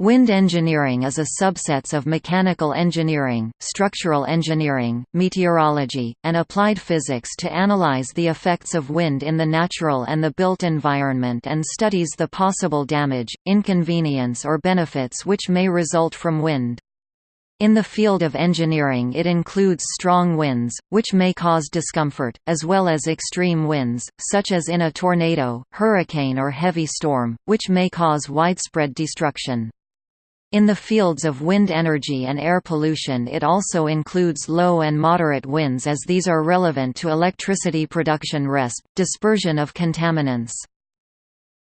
Wind engineering is a subset of mechanical engineering, structural engineering, meteorology, and applied physics to analyze the effects of wind in the natural and the built environment and studies the possible damage, inconvenience or benefits which may result from wind. In the field of engineering it includes strong winds, which may cause discomfort, as well as extreme winds, such as in a tornado, hurricane or heavy storm, which may cause widespread destruction. In the fields of wind energy and air pollution it also includes low and moderate winds as these are relevant to electricity production resp. dispersion of contaminants.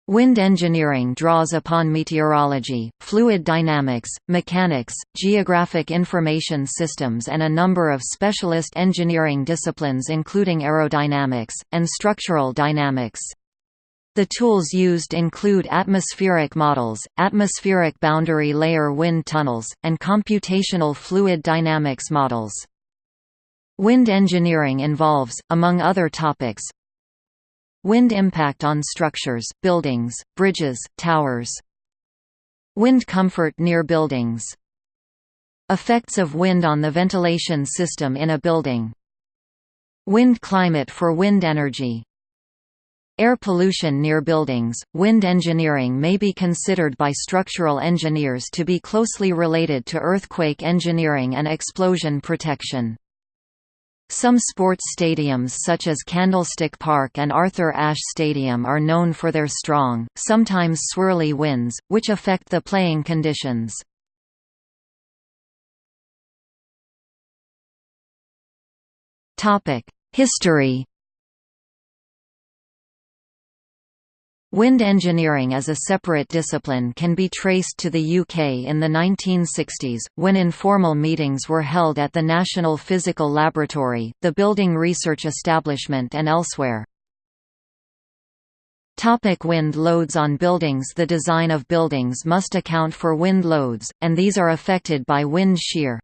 Wind engineering draws upon meteorology, fluid dynamics, mechanics, geographic information systems and a number of specialist engineering disciplines including aerodynamics, and structural dynamics. The tools used include atmospheric models, atmospheric boundary layer wind tunnels, and computational fluid dynamics models. Wind engineering involves, among other topics, wind impact on structures, buildings, bridges, towers, wind comfort near buildings, effects of wind on the ventilation system in a building, wind climate for wind energy Air pollution near buildings, wind engineering may be considered by structural engineers to be closely related to earthquake engineering and explosion protection. Some sports stadiums such as Candlestick Park and Arthur Ashe Stadium are known for their strong, sometimes swirly winds, which affect the playing conditions. History Wind engineering as a separate discipline can be traced to the UK in the 1960s, when informal meetings were held at the National Physical Laboratory, the Building Research Establishment and elsewhere. Topic wind loads on buildings The design of buildings must account for wind loads, and these are affected by wind shear.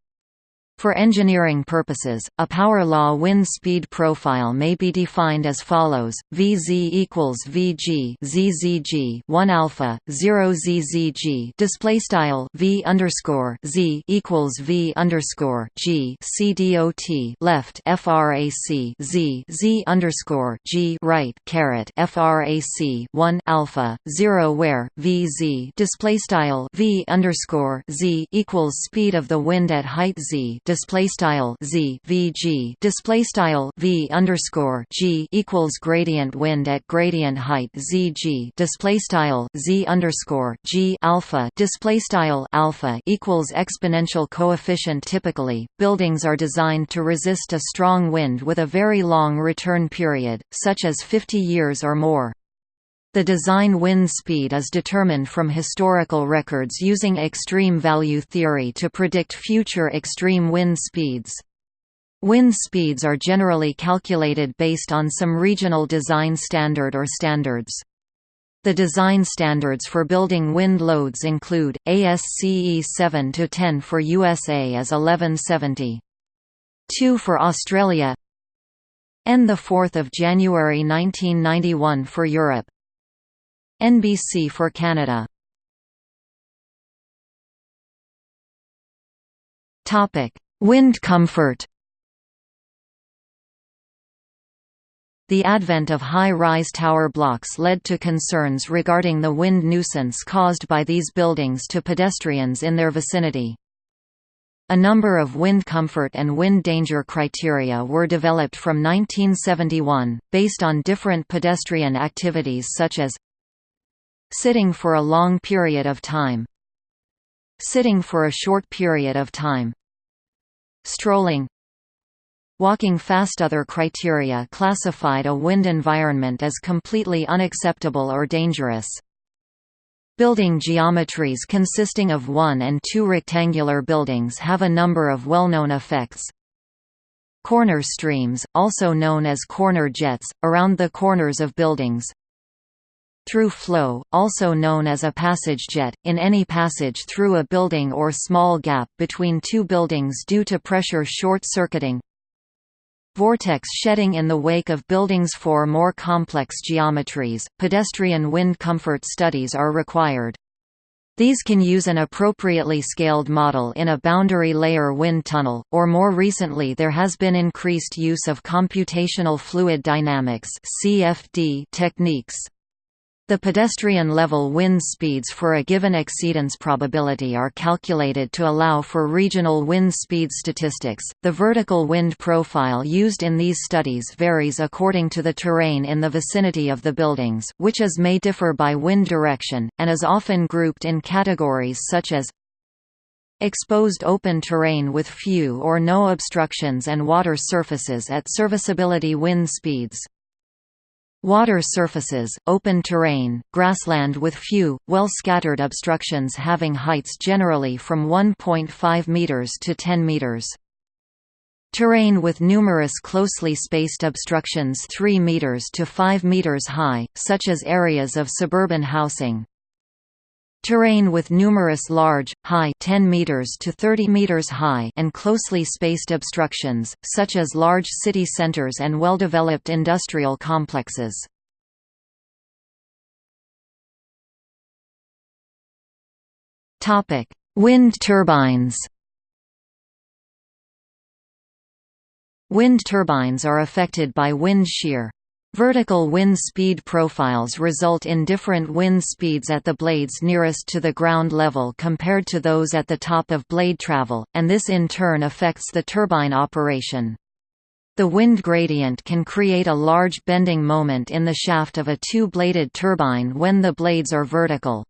For engineering purposes, a power law wind speed profile may be defined as follows: Vz equals Vg ZZG 1 alpha 0 ZZG display style V underscore Z equals V underscore G C dot left frac Z Z underscore G right caret frac 1 alpha 0 where Vz display style V underscore Z equals speed of the wind at height Z display style z vg display style v underscore g equals gradient wind at gradient height zg display style z underscore g alpha display style alpha equals exponential coefficient. Typically, buildings are designed to resist a strong wind with a very long return period, such as 50 years or more. The design wind speed is determined from historical records using extreme value theory to predict future extreme wind speeds. Wind speeds are generally calculated based on some regional design standard or standards. The design standards for building wind loads include ASCE 7-10 for USA as 1170. 2 for Australia and 4 January 1991 for Europe. NBC for Canada. Topic: Wind comfort. The advent of high-rise tower blocks led to concerns regarding the wind nuisance caused by these buildings to pedestrians in their vicinity. A number of wind comfort and wind danger criteria were developed from 1971, based on different pedestrian activities such as Sitting for a long period of time Sitting for a short period of time Strolling Walking fast Other criteria classified a wind environment as completely unacceptable or dangerous. Building geometries consisting of one and two rectangular buildings have a number of well-known effects. Corner streams, also known as corner jets, around the corners of buildings, through flow, also known as a passage jet, in any passage through a building or small gap between two buildings due to pressure short-circuiting. Vortex shedding in the wake of buildings For more complex geometries, pedestrian wind comfort studies are required. These can use an appropriately scaled model in a boundary layer wind tunnel, or more recently there has been increased use of computational fluid dynamics techniques. The pedestrian-level wind speeds for a given exceedance probability are calculated to allow for regional wind speed statistics. The vertical wind profile used in these studies varies according to the terrain in the vicinity of the buildings, which is may differ by wind direction, and is often grouped in categories such as exposed open terrain with few or no obstructions and water surfaces at serviceability wind speeds. Water surfaces, open terrain, grassland with few, well-scattered obstructions having heights generally from 1.5 meters to 10 meters. Terrain with numerous closely spaced obstructions 3 meters to 5 meters high, such as areas of suburban housing. Terrain with numerous large, high 10 meters to 30 meters high and closely spaced obstructions, such as large city centers and well-developed industrial complexes. Wind turbines. Wind turbines are affected by wind shear, Vertical wind speed profiles result in different wind speeds at the blades nearest to the ground level compared to those at the top of blade travel, and this in turn affects the turbine operation. The wind gradient can create a large bending moment in the shaft of a two-bladed turbine when the blades are vertical.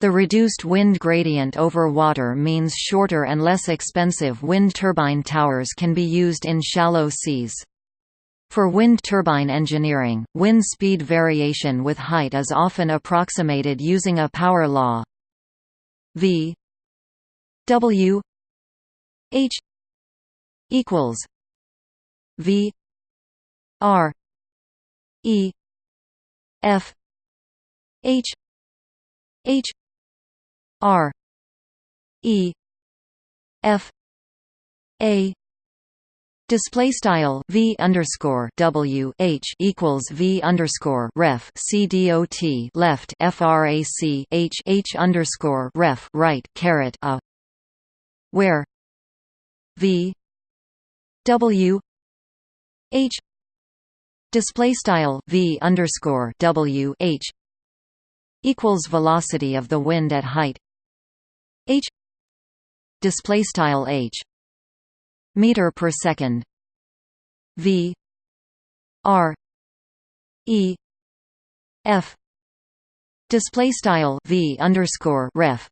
The reduced wind gradient over water means shorter and less expensive wind turbine towers can be used in shallow seas. For wind turbine engineering, wind speed variation with height is often approximated using a power law. V W H equals V R E F H H R E F A Display style v underscore w h equals v underscore ref c dot left frac h h underscore ref right caret a where v w h display style v underscore w h equals velocity of the wind at height h display style h meter per second. V r e f. Display style v underscore ref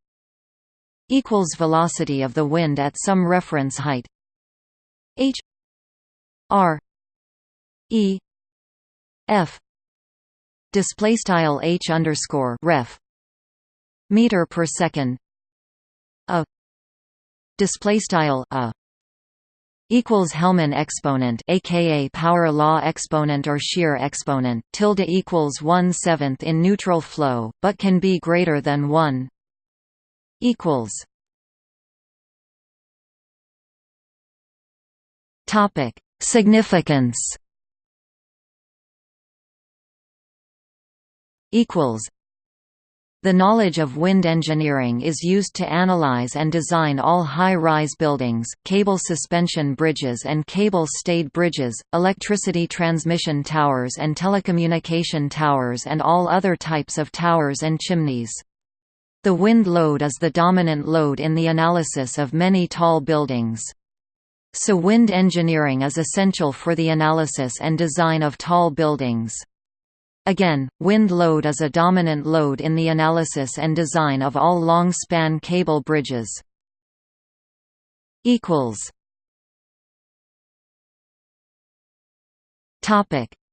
equals velocity of the wind at some reference height. H r e f. Display style h underscore ref meter per second. A. Display style a equals Hellmann exponent aka power law exponent or shear exponent tilde equals 1 seventh in neutral flow but can be greater than 1 equals topic. Significance. Equals the knowledge of wind engineering is used to analyze and design all high-rise buildings, cable suspension bridges and cable-stayed bridges, electricity transmission towers and telecommunication towers and all other types of towers and chimneys. The wind load is the dominant load in the analysis of many tall buildings. So wind engineering is essential for the analysis and design of tall buildings. Again, wind load is a dominant load in the analysis and design of all long-span cable bridges.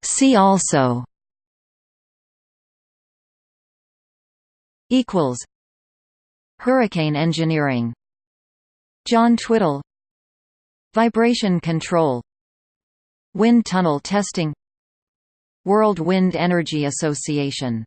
See also. Hurricane engineering. John Twidell. Vibration control. Wind tunnel testing World Wind Energy Association